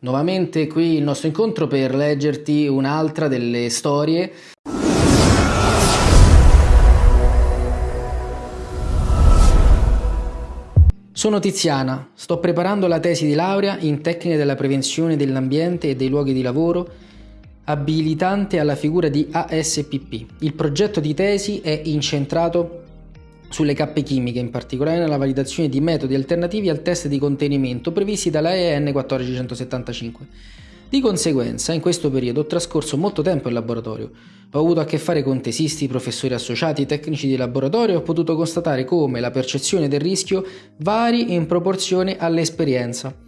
nuovamente qui il nostro incontro per leggerti un'altra delle storie. Sono Tiziana, sto preparando la tesi di laurea in tecniche della prevenzione dell'ambiente e dei luoghi di lavoro abilitante alla figura di ASPP. Il progetto di tesi è incentrato sulle cappe chimiche, in particolare nella validazione di metodi alternativi al test di contenimento previsti dalla EN 1475. Di conseguenza, in questo periodo ho trascorso molto tempo in laboratorio. Ho avuto a che fare con tesisti, professori associati, tecnici di laboratorio e ho potuto constatare come la percezione del rischio vari in proporzione all'esperienza.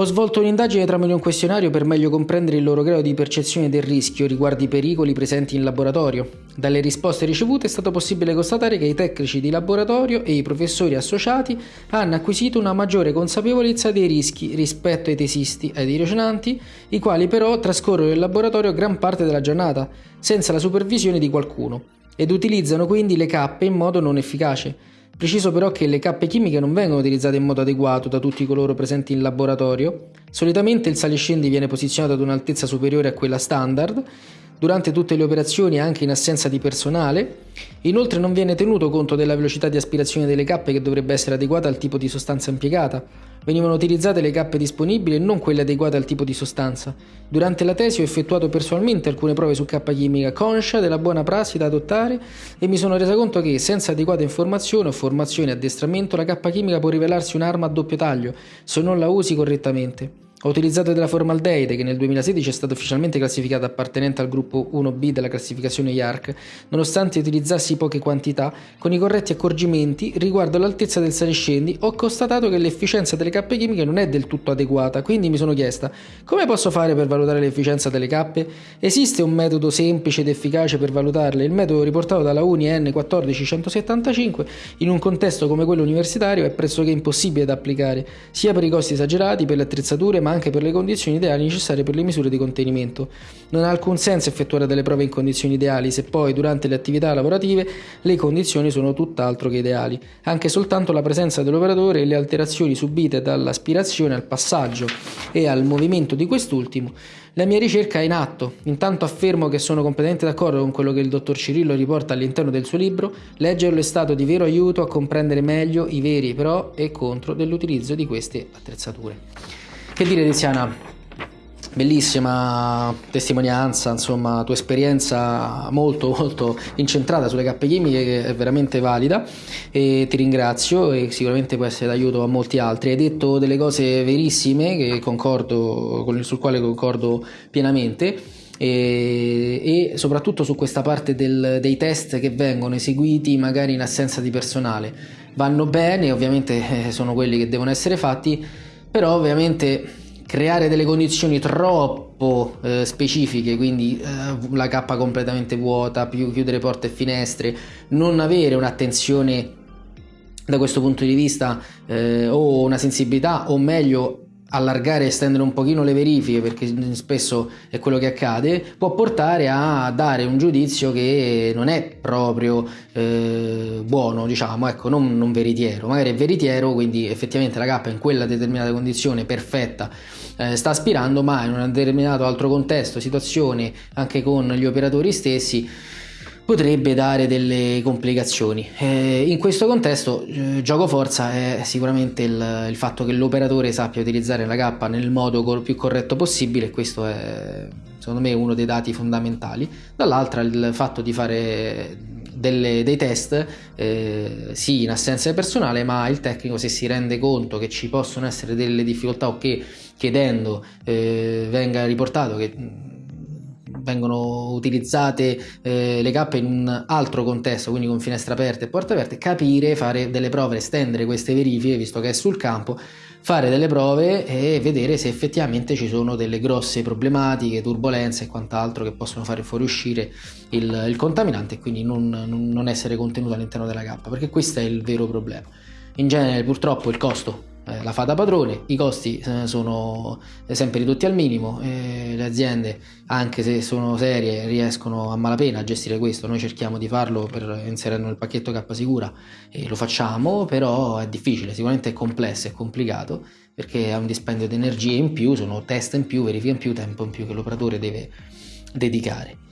Ho svolto un'indagine tramite un questionario per meglio comprendere il loro grado di percezione del rischio riguardo i pericoli presenti in laboratorio. Dalle risposte ricevute è stato possibile constatare che i tecnici di laboratorio e i professori associati hanno acquisito una maggiore consapevolezza dei rischi rispetto ai tesisti e ai tirocinanti, i quali però trascorrono in laboratorio gran parte della giornata, senza la supervisione di qualcuno, ed utilizzano quindi le cappe in modo non efficace. Preciso però che le cappe chimiche non vengono utilizzate in modo adeguato da tutti coloro presenti in laboratorio. Solitamente il saliscendi viene posizionato ad un'altezza superiore a quella standard, durante tutte le operazioni anche in assenza di personale. Inoltre non viene tenuto conto della velocità di aspirazione delle cappe che dovrebbe essere adeguata al tipo di sostanza impiegata. Venivano utilizzate le cappe disponibili e non quelle adeguate al tipo di sostanza. Durante la tesi ho effettuato personalmente alcune prove su cappa chimica conscia della buona prassi da adottare e mi sono resa conto che senza adeguata informazione o formazione e addestramento la cappa chimica può rivelarsi un'arma a doppio taglio se non la usi correttamente. Ho utilizzato della formaldeide che nel 2016 è stata ufficialmente classificata appartenente al gruppo 1B della classificazione IARC, nonostante utilizzassi poche quantità, con i corretti accorgimenti riguardo all'altezza del saliscendi, ho constatato che l'efficienza delle cappe chimiche non è del tutto adeguata, quindi mi sono chiesta come posso fare per valutare l'efficienza delle cappe? Esiste un metodo semplice ed efficace per valutarle? Il metodo riportato dalla Uni N14175 in un contesto come quello universitario è pressoché impossibile da applicare, sia per i costi esagerati, per le attrezzature, ma anche per le condizioni ideali necessarie per le misure di contenimento. Non ha alcun senso effettuare delle prove in condizioni ideali se poi durante le attività lavorative le condizioni sono tutt'altro che ideali. Anche soltanto la presenza dell'operatore e le alterazioni subite dall'aspirazione al passaggio e al movimento di quest'ultimo la mia ricerca è in atto. Intanto affermo che sono completamente d'accordo con quello che il dottor Cirillo riporta all'interno del suo libro. Leggerlo è stato di vero aiuto a comprendere meglio i veri pro e contro dell'utilizzo di queste attrezzature. Che dire Tiziana? Bellissima testimonianza, insomma, tua esperienza molto molto incentrata sulle cappe chimiche che è veramente valida e ti ringrazio e sicuramente può essere d'aiuto a molti altri. Hai detto delle cose verissime concordo, sul quale concordo pienamente. E, e, soprattutto su questa parte del, dei test che vengono eseguiti magari in assenza di personale vanno bene ovviamente eh, sono quelli che devono essere fatti però ovviamente creare delle condizioni troppo eh, specifiche, quindi eh, la cappa completamente vuota, più chiudere porte e finestre, non avere un'attenzione da questo punto di vista eh, o una sensibilità o meglio allargare e estendere un pochino le verifiche perché spesso è quello che accade può portare a dare un giudizio che non è proprio eh, buono diciamo ecco non, non, veritiero. Magari è veritiero quindi effettivamente la cappa in quella determinata condizione perfetta eh, sta aspirando ma in un determinato altro contesto situazione anche con gli operatori stessi potrebbe dare delle complicazioni. Eh, in questo contesto eh, gioco forza è sicuramente il, il fatto che l'operatore sappia utilizzare la K nel modo cor- più corretto possibile questo è secondo me uno dei dati fondamentali. Dall'altra il fatto di fare delle, dei test eh, sì in assenza di personale ma il tecnico se si rende conto che ci possono essere delle difficoltà o che chiedendo eh, venga riportato che vengono utilizzate eh, le cappe in un altro contesto, quindi con finestre aperte e porte aperte, capire, fare delle prove, estendere queste verifiche, visto che è sul campo, fare delle prove e vedere se effettivamente ci sono delle grosse problematiche, turbulenze e quant'altro che possono fare fuoriuscire il, il contaminante e quindi non, non essere contenuto all'interno della cappa, perché questo è il vero problema. In genere purtroppo il costo eh, la fa da padrone, i costi eh, sono sempre ridotti al minimo, eh, le aziende anche se sono serie riescono a malapena a gestire questo, noi cerchiamo di farlo per inserirlo nel pacchetto K Sicura e lo facciamo, però è difficile, sicuramente è complesso, è complicato perché è un dispendio di energie in più, sono test in più, verifiche in più, tempo in più che l'operatore deve dedicare.